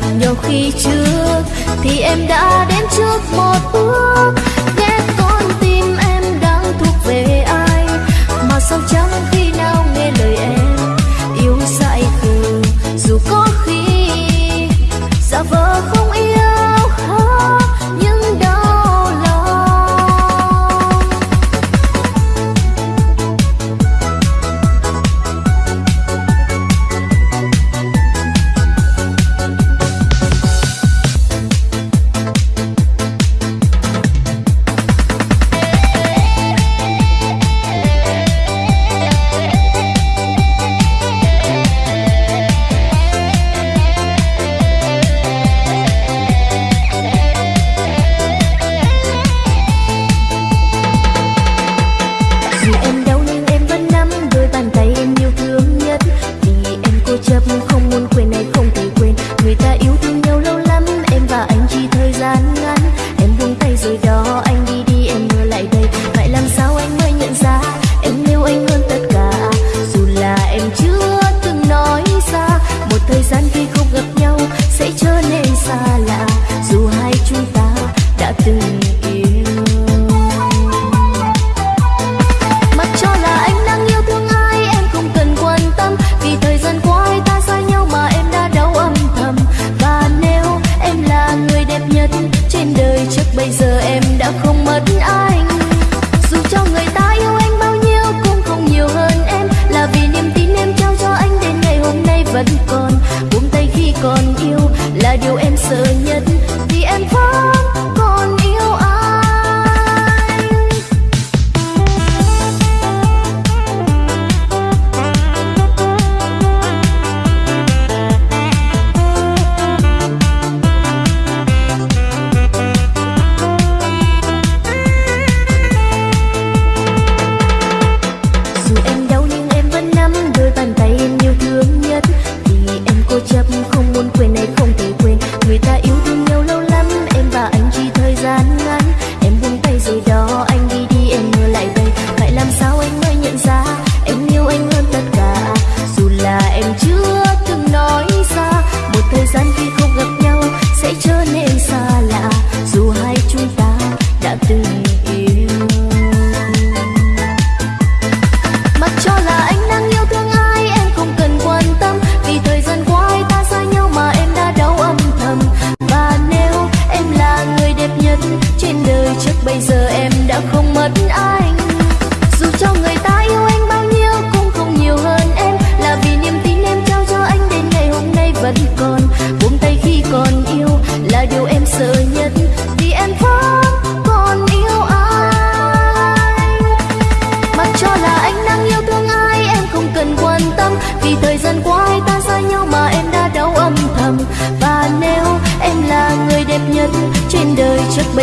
gặp nhau khi trước, thì em đã đến trước một bước. Nghe con tim em đang thuộc về ai, mà sao chẳng khi nào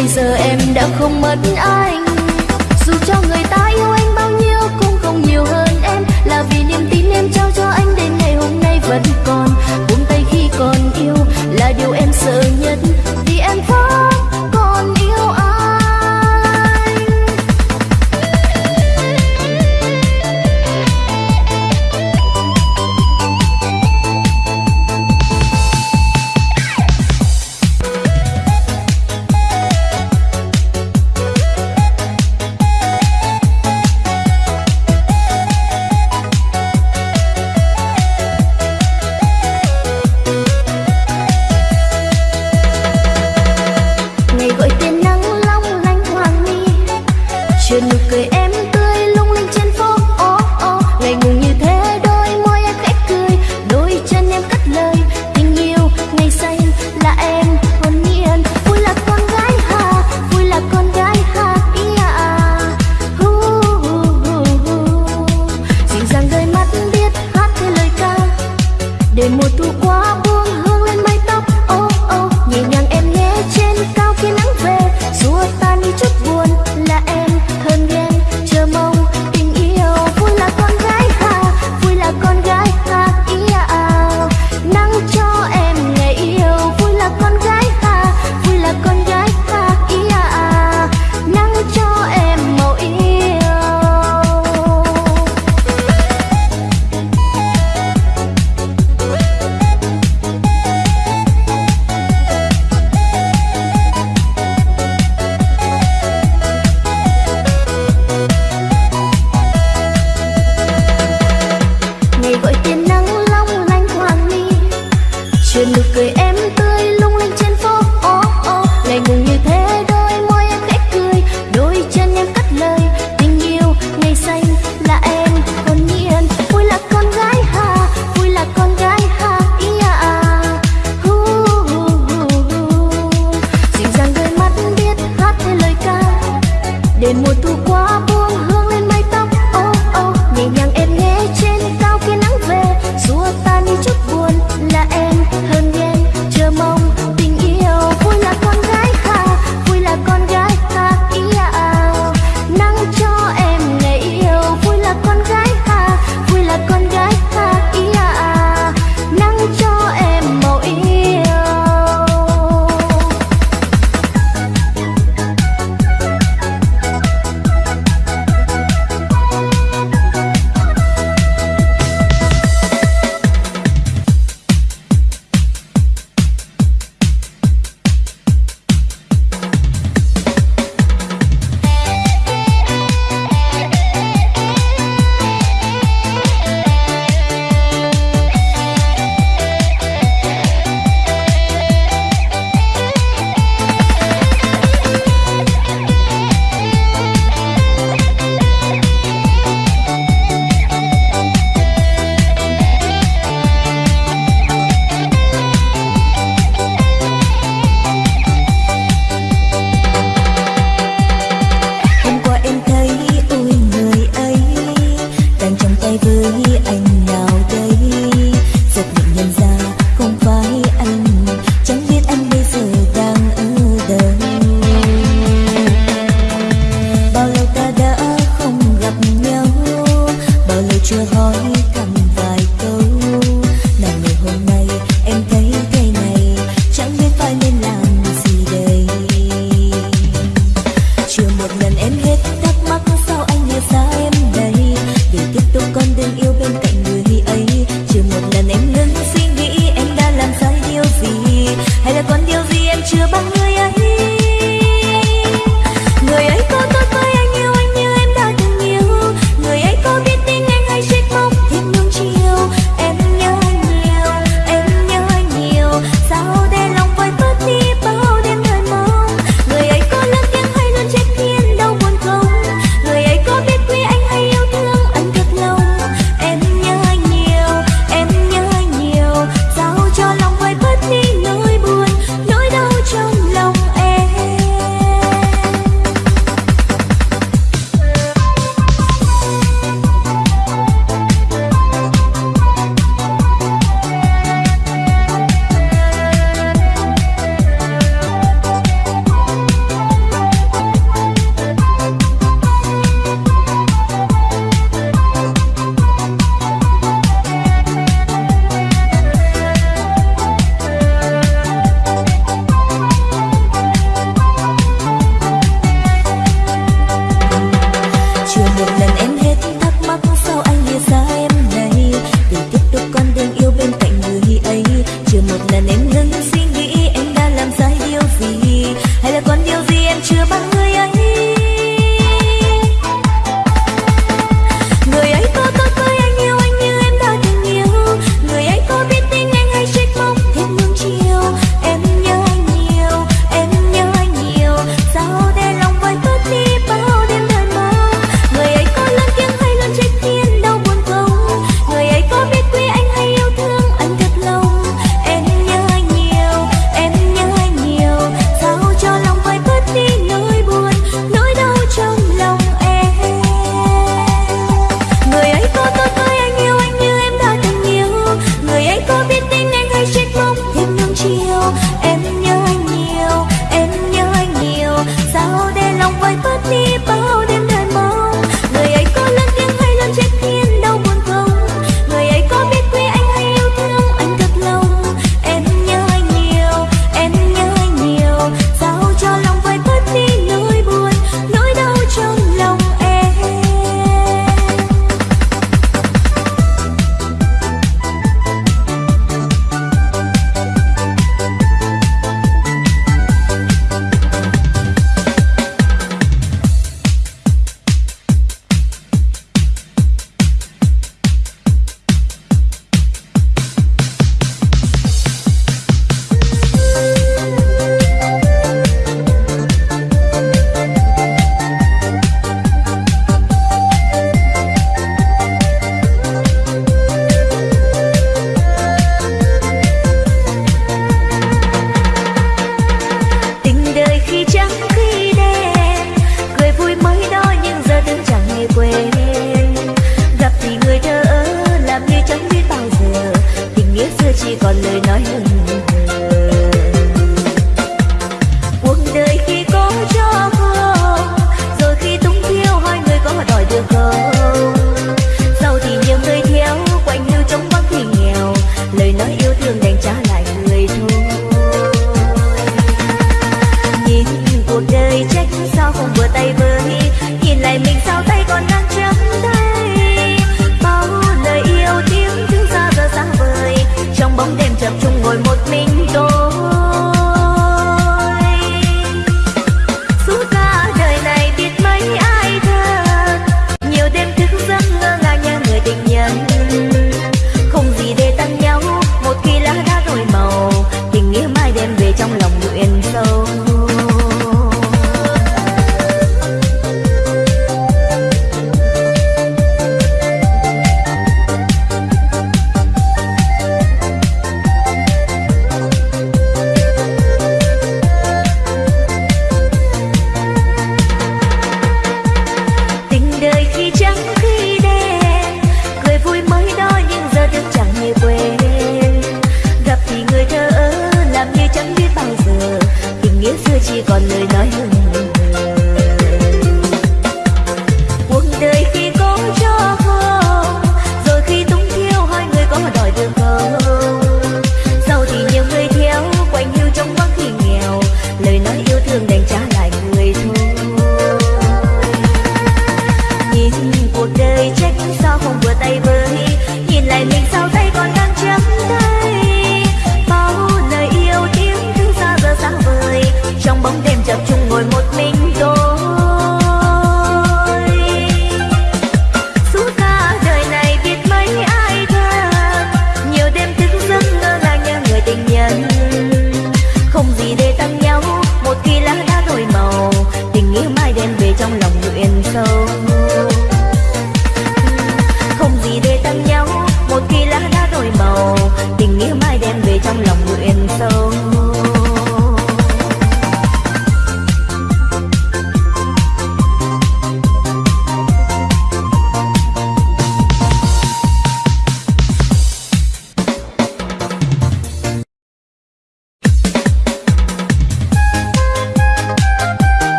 bây giờ em đã không mất anh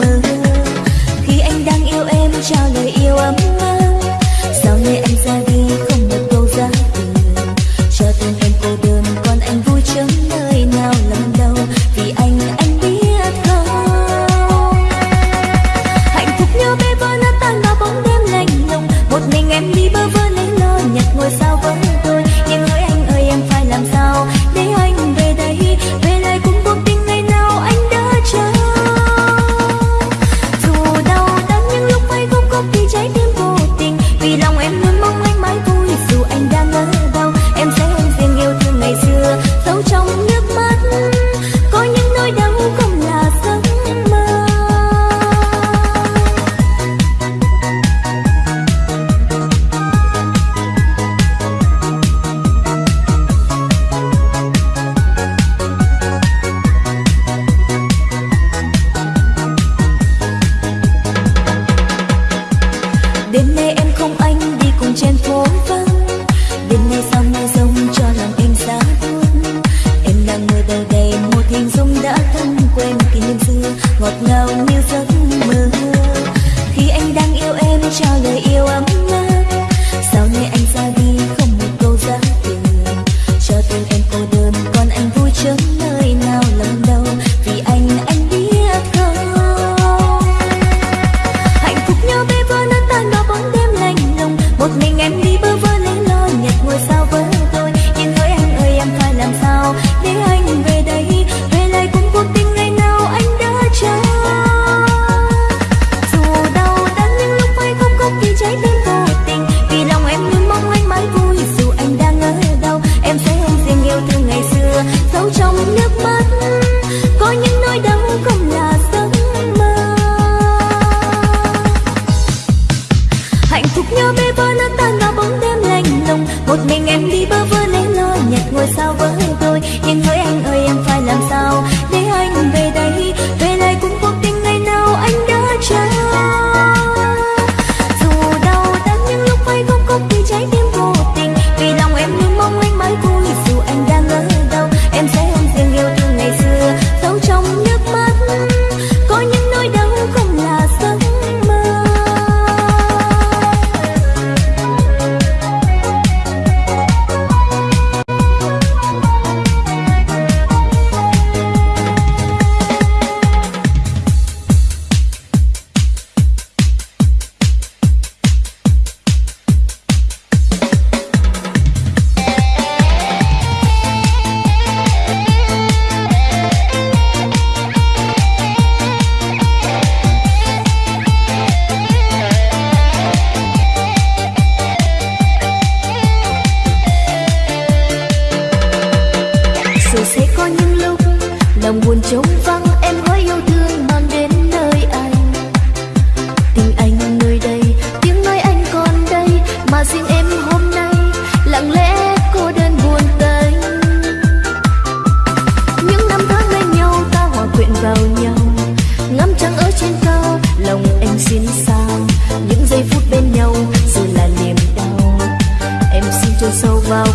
mơ khi anh đang yêu em, trao lời yêu ấm áp. Sau này anh ra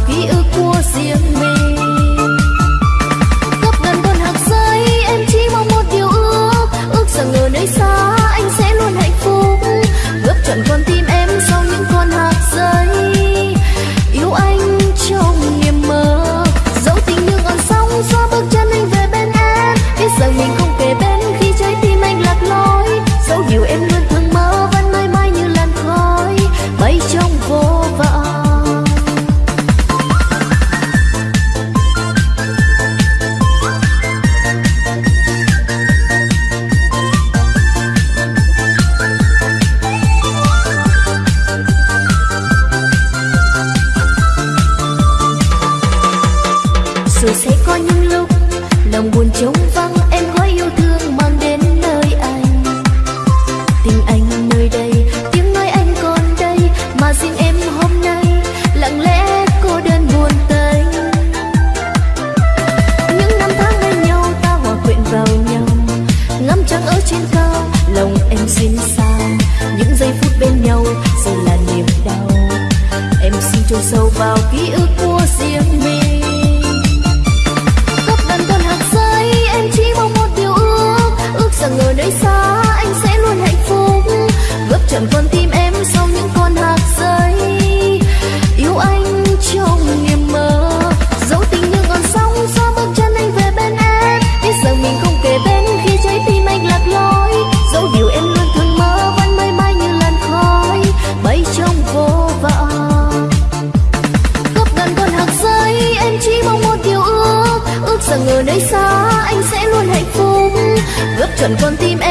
You. Xuân con tim em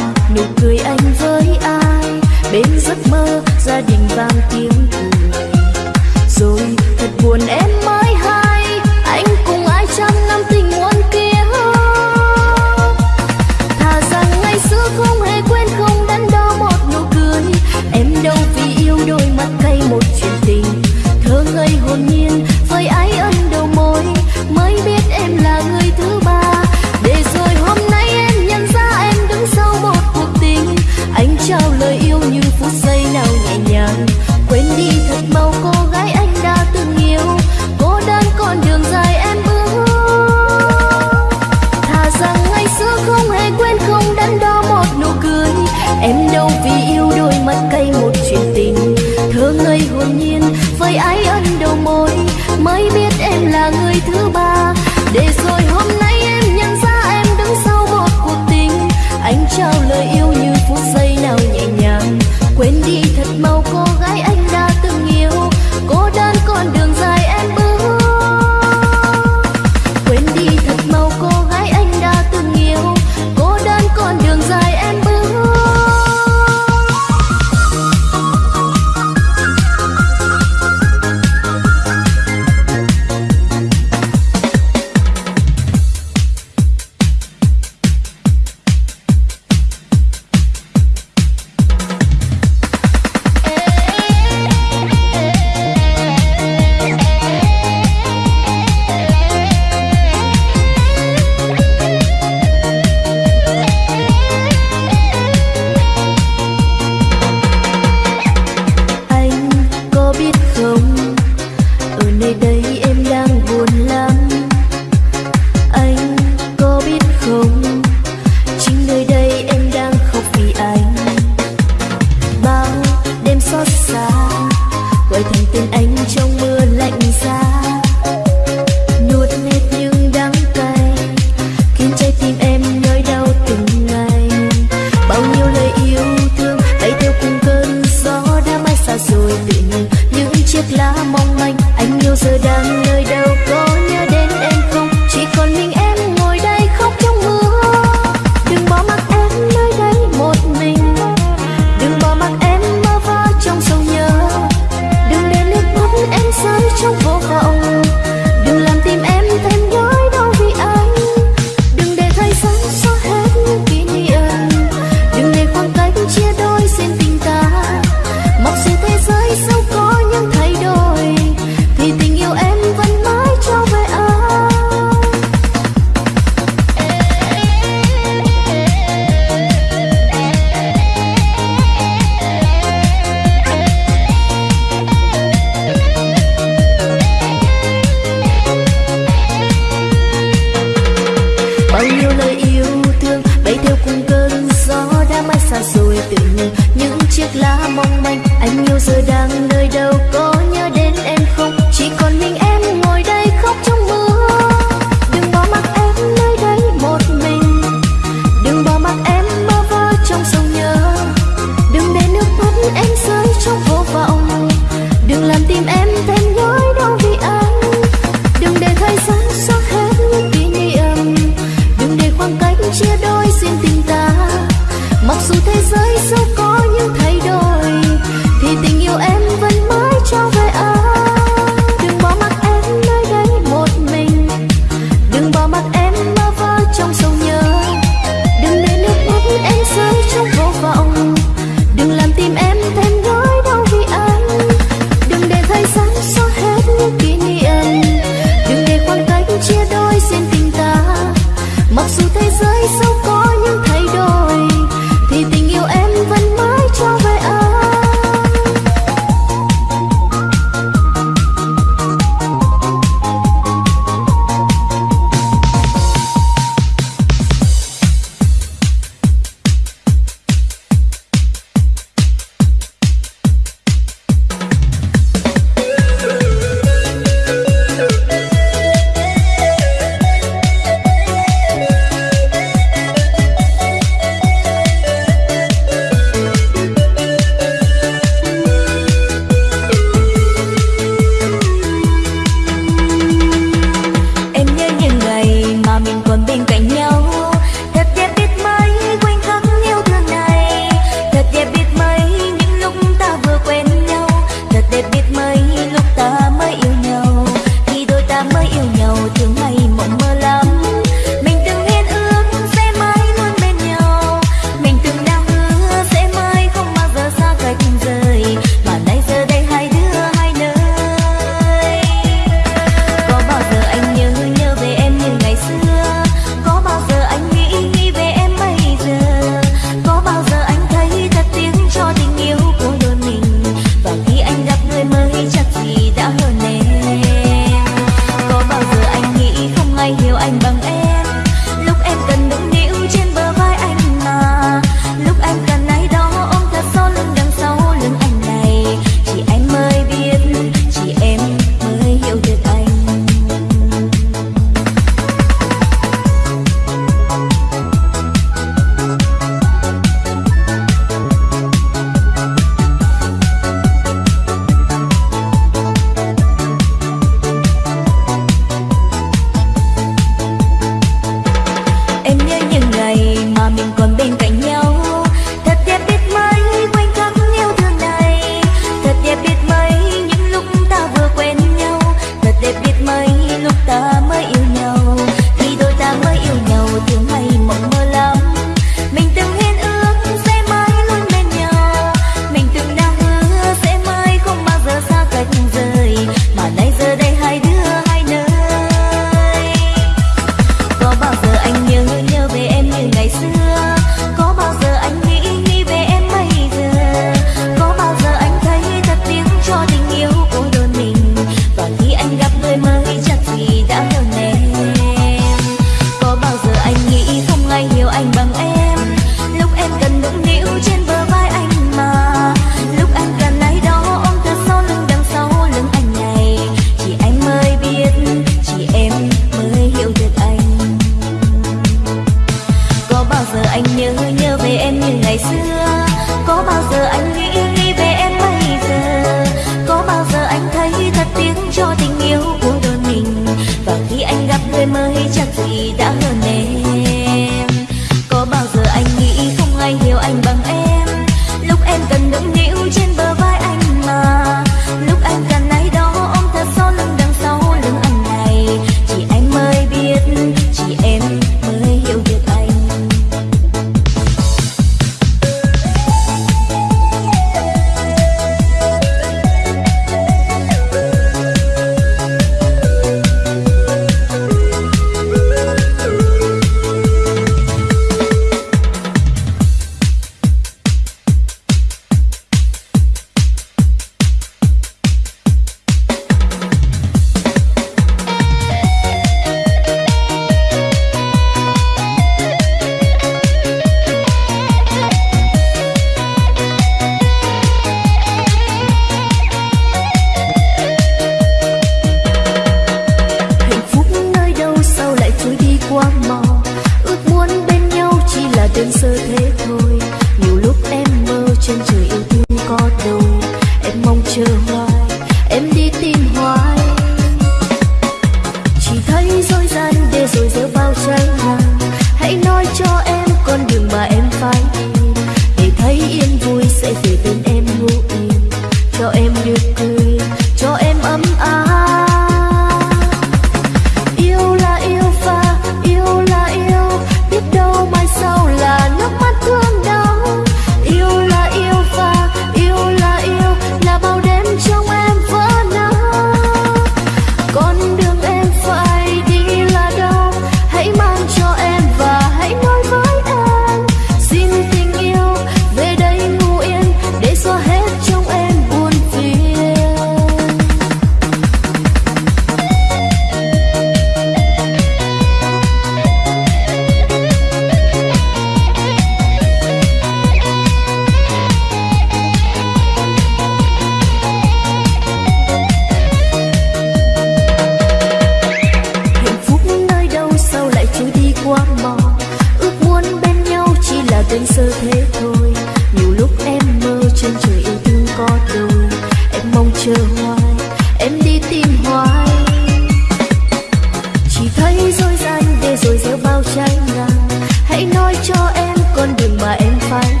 đường mà em phải